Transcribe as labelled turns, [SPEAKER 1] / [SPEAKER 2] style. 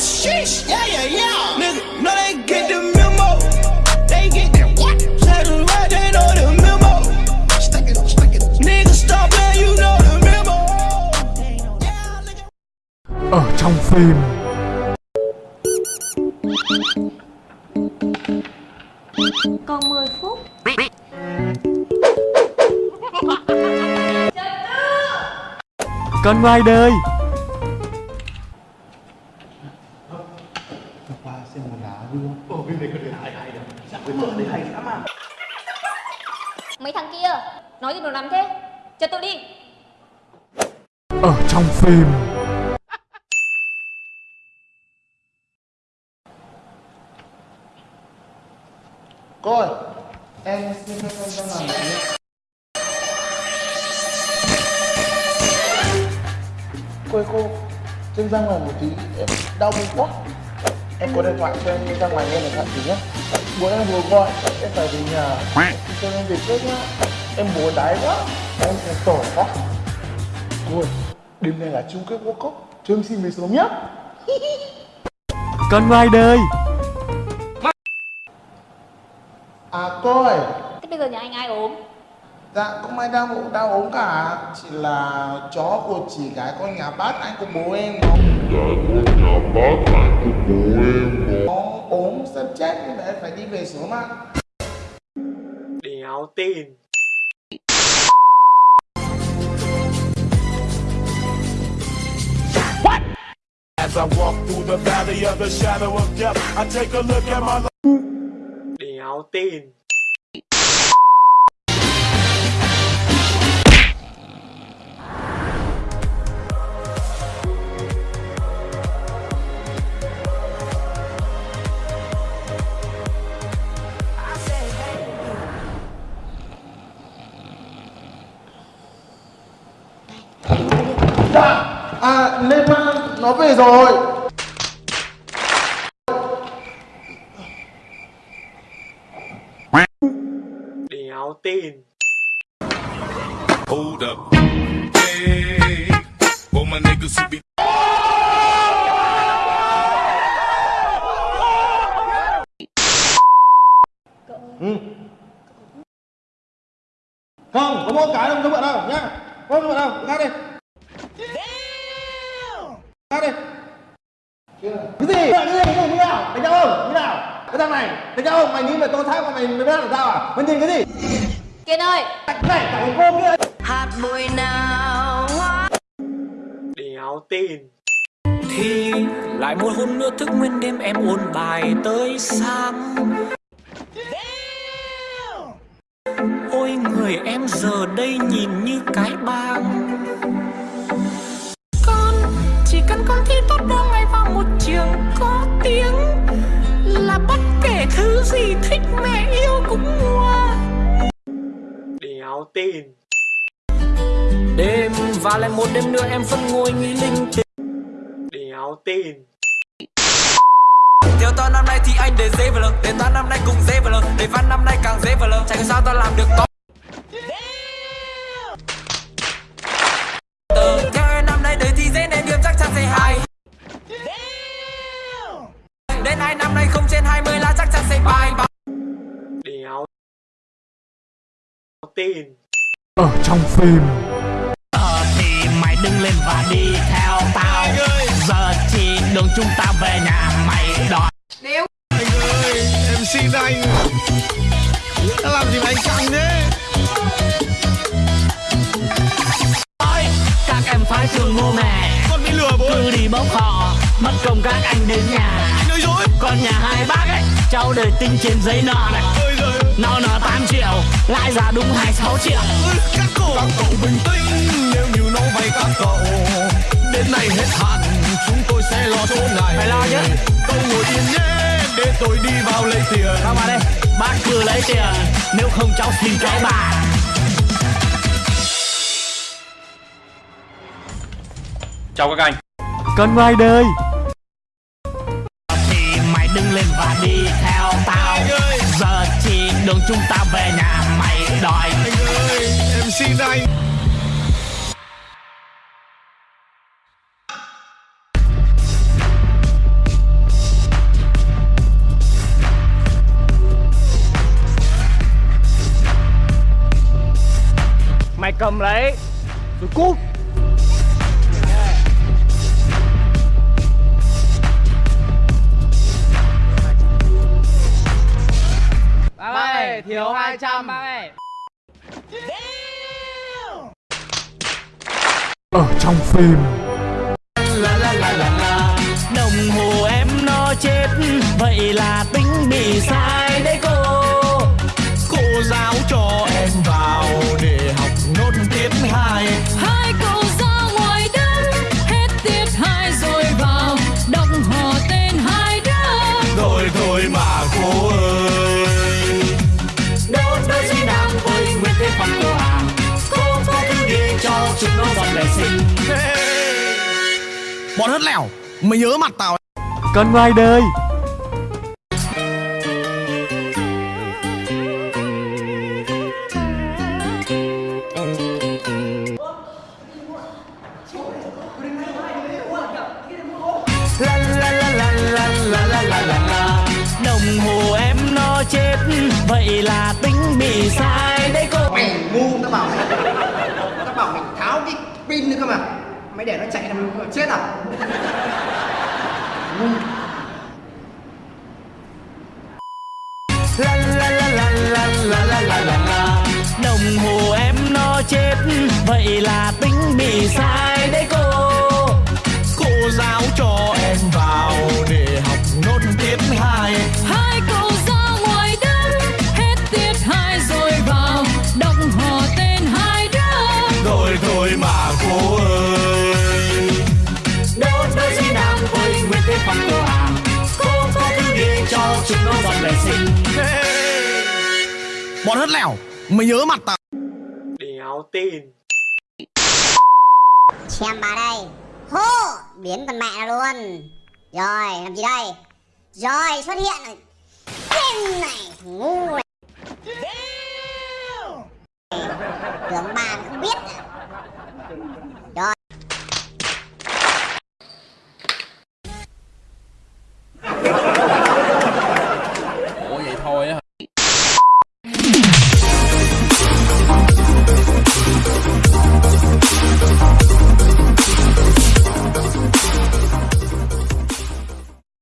[SPEAKER 1] sheesh, yeah, yeah, yeah. Nigga, no, they get the memo. They get the what? Say the right, they know the memo. Stick it, stick it. Nigga, stop playing, you know the memo. Yeah, nigga.
[SPEAKER 2] Ở trong phim
[SPEAKER 3] Còn 10 phút
[SPEAKER 2] Con ngoài đời
[SPEAKER 3] Mấy thằng kia Nói gì đồ nắm thế? Cho tôi đi.
[SPEAKER 2] Ở trong phim.
[SPEAKER 4] Cô ơi, em xin phép em ra làm một tí. Cô ơi cô, chân ra ngoài một tí, em đau bụng quá. Em có điện thoại cho em ra ngoài nghe điện thoại tí nhé. Bố em vừa gọi, em phải về nhà. Cho em về trước nhá. Em bố đái quá, em phải tổ quá. Ơi, đêm nay là chung kết World Cup, cho em xin về sớm nhá.
[SPEAKER 2] Con ngoài đời
[SPEAKER 4] À cô ơi,
[SPEAKER 3] Thế bây giờ nhà anh ai ốm
[SPEAKER 4] Dạ không ai đau ốm đau ốm cả. Chỉ là chó của chị gái con nhà bác anh của bố em nó Nó ốm sắp chết nên em phải đi về sớm ạ.
[SPEAKER 5] Đéo tin.
[SPEAKER 6] As I walk through the valley of the shadow of death, I take a look at my life.
[SPEAKER 5] Đéo tin
[SPEAKER 4] à Lê nó về rồi.
[SPEAKER 5] Đéo tin.
[SPEAKER 6] Hold up. Hey, all my niggas who be
[SPEAKER 4] Không, có mỗi cái đâu, không bận đâu nhá. Không bận đâu, khác đi Khác đi cái gì? Cái gì? Cái gì? Như nào? Đánh nhau không? Như nào? Cái thằng này, đánh nhau không? Mày nghĩ mày tô thác mà mày mày biết làm sao à? Mày nhìn cái gì?
[SPEAKER 3] Kiên ơi
[SPEAKER 4] Này, cả thằng cô kia
[SPEAKER 5] Đéo tin
[SPEAKER 7] thì lại một hôm nữa thức nguyên đêm em ôn bài tới sáng ôi người em giờ đây nhìn như cái bang thi tốt đỗ ngay vào một trường có tiếng là bất kể thứ gì thích mẹ yêu cũng mua
[SPEAKER 5] Đéo tin.
[SPEAKER 7] Đêm và lại một đêm nữa em vẫn ngồi nghĩ linh tinh.
[SPEAKER 5] Đéo tin.
[SPEAKER 7] Theo toán năm nay thì anh để dễ vào lờ Để toán năm nay cũng dễ vào lờ Để văn năm nay càng dễ vào lờ. Chẳng sao tao làm được có
[SPEAKER 2] Ở trong phim
[SPEAKER 7] Ờ thì mày đứng lên và đi theo tao Giờ chỉ đường chúng ta về nhà mày đòi
[SPEAKER 1] Anh ơi, em xin anh. Đã làm gì mà anh căng thế?
[SPEAKER 7] Ôi, các em phải thương bố mẹ
[SPEAKER 1] Con bị lừa bố.
[SPEAKER 7] Cứ đi bốc họ Mất công các anh đến nhà
[SPEAKER 1] Nói dối.
[SPEAKER 7] Còn nhà hai bác ấy Cháu đời tính trên giấy nợ này. Nó nợ 8 triệu Lãi ra đúng 26 triệu
[SPEAKER 1] Các cổ. Các cậu bình tĩnh nếu như nó vay các cậu. Đến nay hết hạn, chúng tôi sẽ lo chỗ này.
[SPEAKER 7] Phải lo chứ.
[SPEAKER 1] Cậu ngồi yên nhé, để tôi đi vào lấy tiền.
[SPEAKER 7] Sao mà đây Bác cứ lấy tiền Nếu không cháu xin cái bà
[SPEAKER 5] Chào các anh
[SPEAKER 2] Con ngoài đời
[SPEAKER 7] Thì mày đứng lên và đi theo tao đường chúng ta về nhà mày đòi.
[SPEAKER 1] Anh ơi em xin anh.
[SPEAKER 8] Mày cầm lấy. Rồi cút. Ơi, thiếu 200 bác ơi
[SPEAKER 2] Ở trong phim
[SPEAKER 6] Bọn hất lẻo Mày nhớ mặt tao ấy.
[SPEAKER 2] Con ngoài đời.
[SPEAKER 7] Đồng hồ em nó chết Vậy là tính bị sai. Đấy cô
[SPEAKER 9] Mày ngu tao bảo mày. Tao bảo mày tháo cái pin nữa cơ mà mày để nó chạy là mày chết à?
[SPEAKER 7] La la la la la la la la la Đồng hồ em nó chết, Vậy là tính bị sai. Chúng nó dọn vệ sinh
[SPEAKER 6] Bọn hất lẻo Mày nhớ mặt tao.
[SPEAKER 5] Đéo tin.
[SPEAKER 10] Xem bà đây. Hô Biến con mẹ nó luôn. Rồi làm gì đây? Rồi xuất hiện rồi. Tên này ngu này. Tưởng bà cũng biết à?